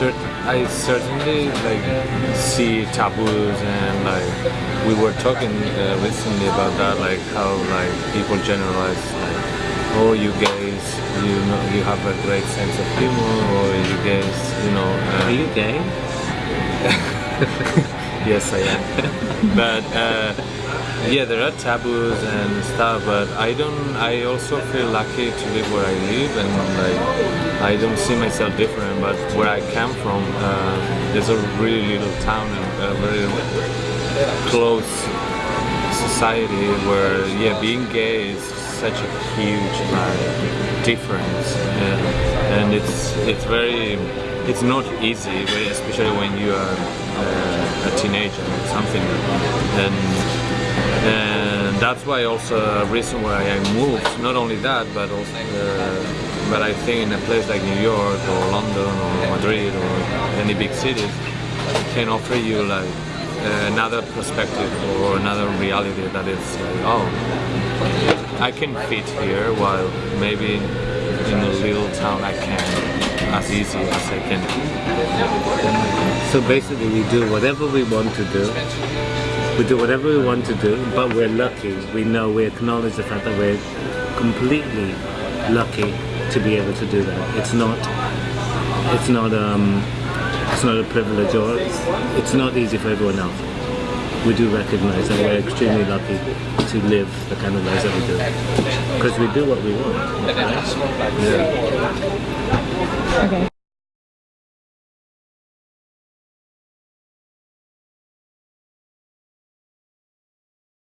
I certainly like see taboos and like we were talking uh, recently about that like how like people generalize like oh you gays you know you have a great sense of humor or you gays you know uh, Are you gay? yes I am. But uh, yeah there are taboos and stuff but I don't I also feel lucky to live where I live and like I don't see myself different but where I come from uh, there's a really little town and a very close society where yeah being gay is such a huge like difference. And, and it's it's very it's not easy especially when you are uh, teenager or something. And and that's why also a reason why I moved not only that but also uh, but I think in a place like New York or London or Madrid or any big cities can offer you like another perspective or another reality that is like oh I can fit here while maybe in a little town I can as easy as I can So basically we do whatever we want to do. We do whatever we want to do, but we're lucky. We know, we acknowledge the fact that we're completely lucky to be able to do that. It's not, it's not, um, it's not a privilege or it's, not easy for everyone else. We do recognize that we're extremely lucky to live the kind of lives that we do. Because we do what we want. Right? Yeah. Okay.